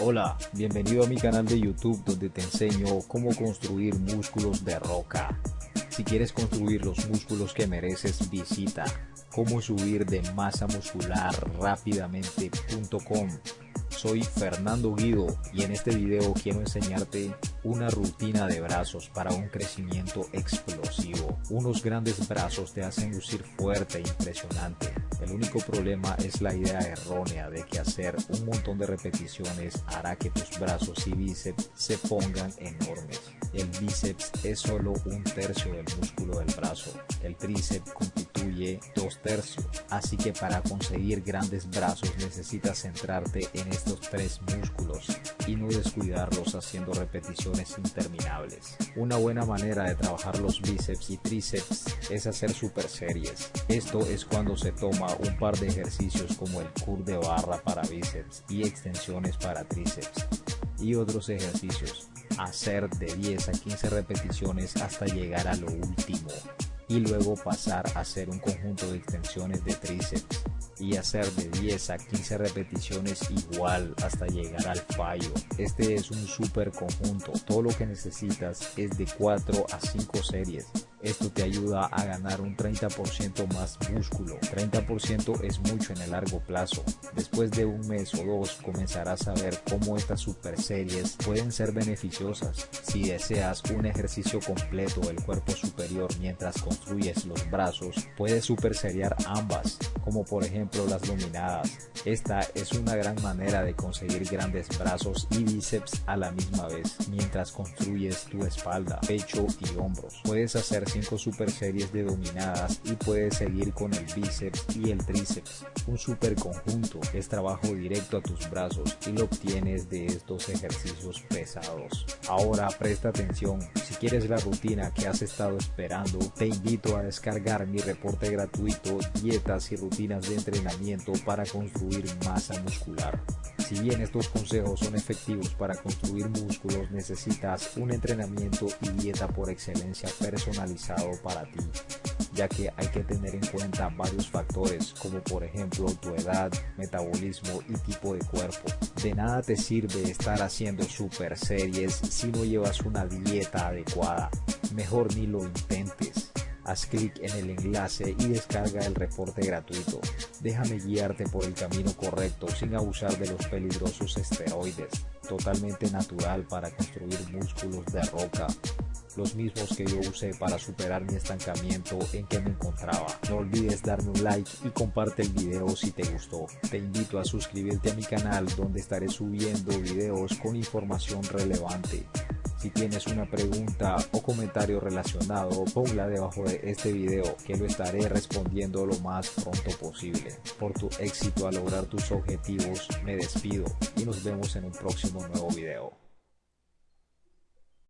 Hola, bienvenido a mi canal de YouTube donde te enseño cómo construir músculos de roca. Si quieres construir los músculos que mereces, visita cómo subir de masa muscular rápidamente.com. Soy Fernando Guido y en este video quiero enseñarte una rutina de brazos para un crecimiento explosivo. Unos grandes brazos te hacen lucir fuerte e impresionante el único problema es la idea errónea de que hacer un montón de repeticiones hará que tus brazos y bíceps se pongan enormes. El bíceps es solo un tercio del músculo del brazo. El tríceps dos tercios. Así que para conseguir grandes brazos necesitas centrarte en estos tres músculos y no descuidarlos haciendo repeticiones interminables. Una buena manera de trabajar los bíceps y tríceps es hacer super series. Esto es cuando se toma un par de ejercicios como el curl de barra para bíceps y extensiones para tríceps y otros ejercicios. Hacer de 10 a 15 repeticiones hasta llegar a lo último y luego pasar a hacer un conjunto de extensiones de tríceps y hacer de 10 a 15 repeticiones igual hasta llegar al fallo. Este es un super conjunto. Todo lo que necesitas es de 4 a 5 series esto te ayuda a ganar un 30% más músculo. 30% es mucho en el largo plazo. Después de un mes o dos comenzarás a ver cómo estas super series pueden ser beneficiosas. Si deseas un ejercicio completo del cuerpo superior mientras construyes los brazos, puedes super seriar ambas, como por ejemplo las dominadas. Esta es una gran manera de conseguir grandes brazos y bíceps a la misma vez mientras construyes tu espalda, pecho y hombros. Puedes hacer 5 super series de dominadas y puedes seguir con el bíceps y el tríceps. Un super conjunto es trabajo directo a tus brazos y lo obtienes de estos ejercicios pesados. Ahora presta atención, quieres la rutina que has estado esperando, te invito a descargar mi reporte gratuito Dietas y rutinas de entrenamiento para construir masa muscular. Si bien estos consejos son efectivos para construir músculos, necesitas un entrenamiento y dieta por excelencia personalizado para ti, ya que hay que tener en cuenta varios factores como por ejemplo tu edad, metabolismo y tipo de cuerpo. De nada te sirve estar haciendo super series si no llevas una dieta Mejor ni lo intentes. Haz clic en el enlace y descarga el reporte gratuito. Déjame guiarte por el camino correcto sin abusar de los peligrosos esteroides. Totalmente natural para construir músculos de roca los mismos que yo usé para superar mi estancamiento en que me encontraba. No olvides darme un like y comparte el video si te gustó. Te invito a suscribirte a mi canal donde estaré subiendo videos con información relevante. Si tienes una pregunta o comentario relacionado, ponla debajo de este video que lo estaré respondiendo lo más pronto posible. Por tu éxito a lograr tus objetivos, me despido y nos vemos en un próximo nuevo video.